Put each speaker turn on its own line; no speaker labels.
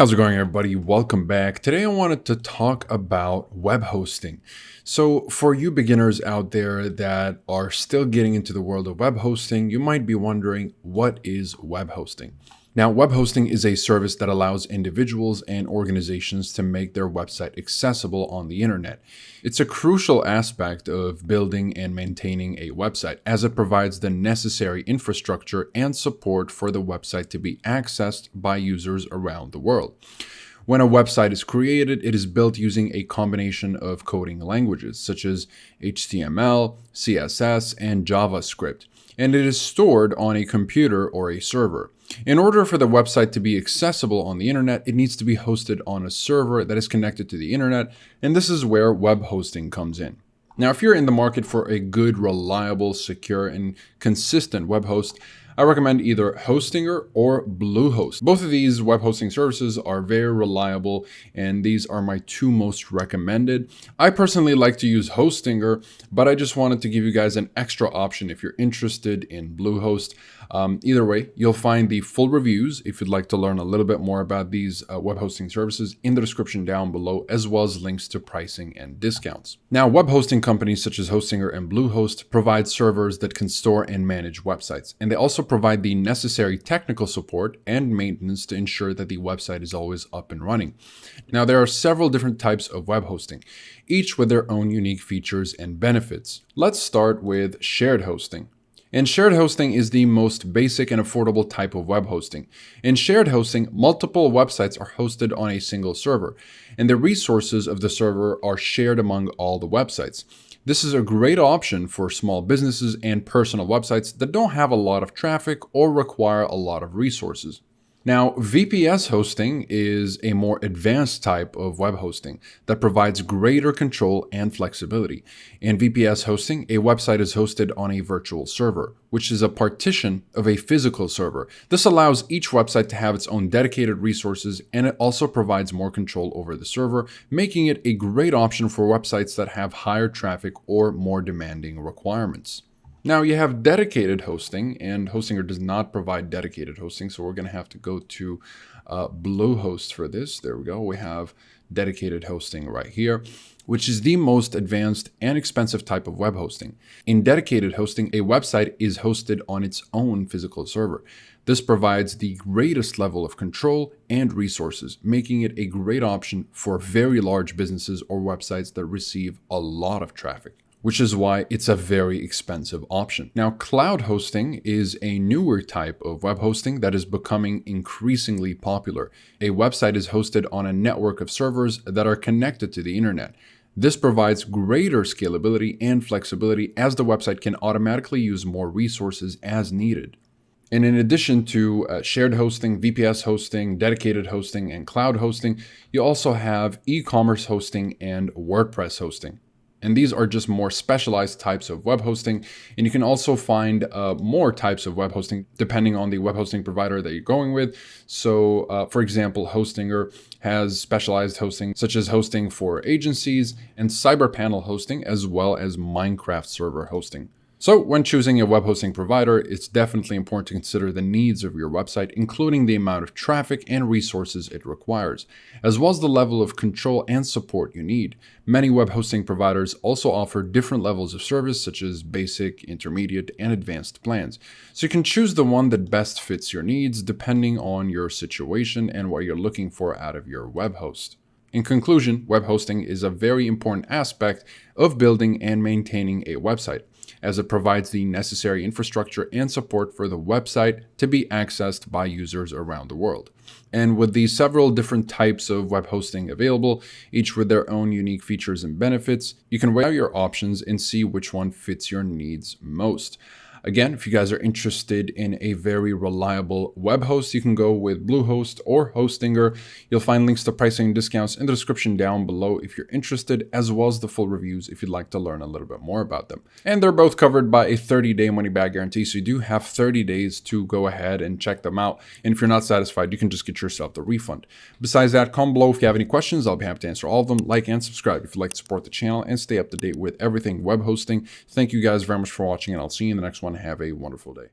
How's it going everybody? Welcome back. Today I wanted to talk about web hosting. So for you beginners out there that are still getting into the world of web hosting, you might be wondering what is web hosting? Now, web hosting is a service that allows individuals and organizations to make their website accessible on the internet. It's a crucial aspect of building and maintaining a website as it provides the necessary infrastructure and support for the website to be accessed by users around the world. When a website is created, it is built using a combination of coding languages such as HTML, CSS, and JavaScript, and it is stored on a computer or a server. In order for the website to be accessible on the internet, it needs to be hosted on a server that is connected to the internet, and this is where web hosting comes in. Now, if you're in the market for a good, reliable, secure, and consistent web host, I recommend either Hostinger or Bluehost. Both of these web hosting services are very reliable and these are my two most recommended. I personally like to use Hostinger, but I just wanted to give you guys an extra option if you're interested in Bluehost. Um, either way, you'll find the full reviews if you'd like to learn a little bit more about these uh, web hosting services in the description down below, as well as links to pricing and discounts. Now, web hosting companies such as Hostinger and Bluehost provide servers that can store and manage websites, and they also provide the necessary technical support and maintenance to ensure that the website is always up and running. Now, there are several different types of web hosting, each with their own unique features and benefits. Let's start with shared hosting. And shared hosting is the most basic and affordable type of web hosting. In shared hosting, multiple websites are hosted on a single server, and the resources of the server are shared among all the websites. This is a great option for small businesses and personal websites that don't have a lot of traffic or require a lot of resources. Now, VPS hosting is a more advanced type of web hosting that provides greater control and flexibility. In VPS hosting, a website is hosted on a virtual server, which is a partition of a physical server. This allows each website to have its own dedicated resources, and it also provides more control over the server, making it a great option for websites that have higher traffic or more demanding requirements. Now you have dedicated hosting and Hostinger does not provide dedicated hosting. So we're going to have to go to uh, Bluehost for this. There we go. We have dedicated hosting right here, which is the most advanced and expensive type of web hosting. In dedicated hosting, a website is hosted on its own physical server. This provides the greatest level of control and resources, making it a great option for very large businesses or websites that receive a lot of traffic which is why it's a very expensive option. Now, cloud hosting is a newer type of web hosting that is becoming increasingly popular. A website is hosted on a network of servers that are connected to the internet. This provides greater scalability and flexibility as the website can automatically use more resources as needed. And in addition to uh, shared hosting, VPS hosting, dedicated hosting, and cloud hosting, you also have e-commerce hosting and WordPress hosting. And these are just more specialized types of web hosting. And you can also find uh, more types of web hosting depending on the web hosting provider that you're going with. So uh, for example, Hostinger has specialized hosting such as hosting for agencies and cyber panel hosting as well as Minecraft server hosting. So when choosing a web hosting provider, it's definitely important to consider the needs of your website, including the amount of traffic and resources it requires, as well as the level of control and support you need. Many web hosting providers also offer different levels of service, such as basic, intermediate, and advanced plans. So you can choose the one that best fits your needs, depending on your situation and what you're looking for out of your web host. In conclusion, web hosting is a very important aspect of building and maintaining a website as it provides the necessary infrastructure and support for the website to be accessed by users around the world. And with the several different types of web hosting available, each with their own unique features and benefits, you can weigh out your options and see which one fits your needs most. Again, if you guys are interested in a very reliable web host, you can go with Bluehost or Hostinger. You'll find links to pricing and discounts in the description down below if you're interested, as well as the full reviews if you'd like to learn a little bit more about them. And they're both covered by a 30-day money-back guarantee, so you do have 30 days to go ahead and check them out. And if you're not satisfied, you can just get yourself the refund. Besides that, comment below if you have any questions. I'll be happy to answer all of them. Like and subscribe if you'd like to support the channel and stay up to date with everything web hosting. Thank you guys very much for watching, and I'll see you in the next one. Have a wonderful day.